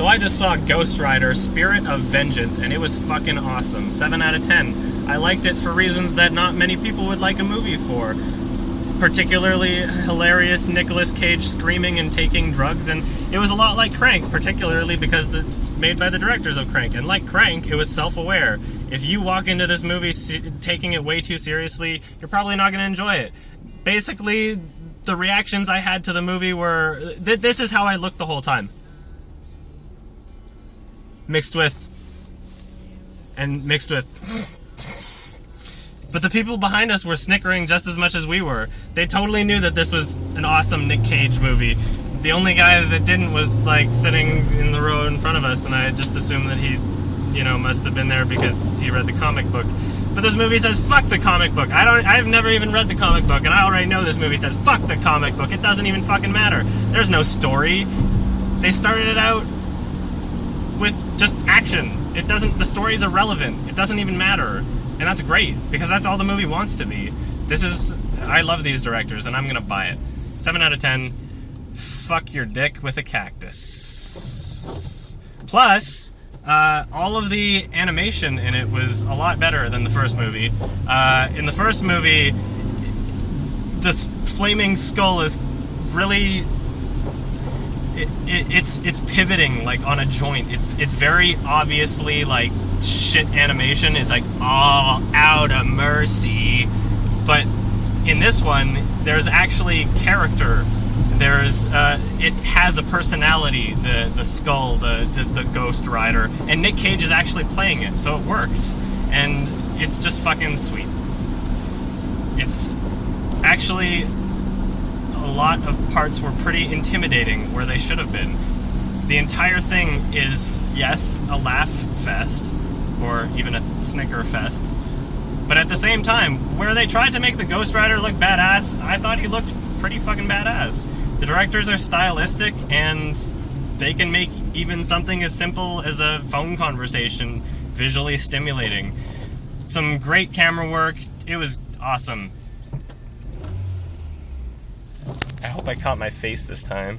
So I just saw Ghost Rider Spirit of Vengeance, and it was fucking awesome. 7 out of 10. I liked it for reasons that not many people would like a movie for. Particularly hilarious Nicolas Cage screaming and taking drugs, and it was a lot like Crank, particularly because it's made by the directors of Crank. And like Crank, it was self aware. If you walk into this movie taking it way too seriously, you're probably not going to enjoy it. Basically, the reactions I had to the movie were th- this is how I looked the whole time. Mixed with. And mixed with. But the people behind us were snickering just as much as we were. They totally knew that this was an awesome Nick Cage movie. The only guy that didn't was like sitting in the row in front of us, and I just assumed that he, you know, must have been there because he read the comic book. But this movie says fuck the comic book. I don't. I've never even read the comic book, and I already know this movie says fuck the comic book. It doesn't even fucking matter. There's no story. They started it out with just action. It doesn't. The story is irrelevant. It doesn't even matter and that's great because that's all the movie wants to be. This is I love these directors and I'm gonna buy it. Seven out of ten. Fuck your dick with a cactus. Plus, uh, all of the animation in it was a lot better than the first movie. Uh, in the first movie, this flaming skull is really it, it, it's it's pivoting like on a joint. It's it's very obviously like shit animation. It's like all out of mercy, but in this one, there's actually character. There's uh, it has a personality. The the skull, the, the the Ghost Rider, and Nick Cage is actually playing it, so it works, and it's just fucking sweet. It's actually lot of parts were pretty intimidating where they should have been. The entire thing is, yes, a laugh fest, or even a snicker fest, but at the same time, where they tried to make the Ghost Rider look badass, I thought he looked pretty fucking badass. The directors are stylistic and they can make even something as simple as a phone conversation visually stimulating. Some great camera work. It was awesome. I hope I caught my face this time.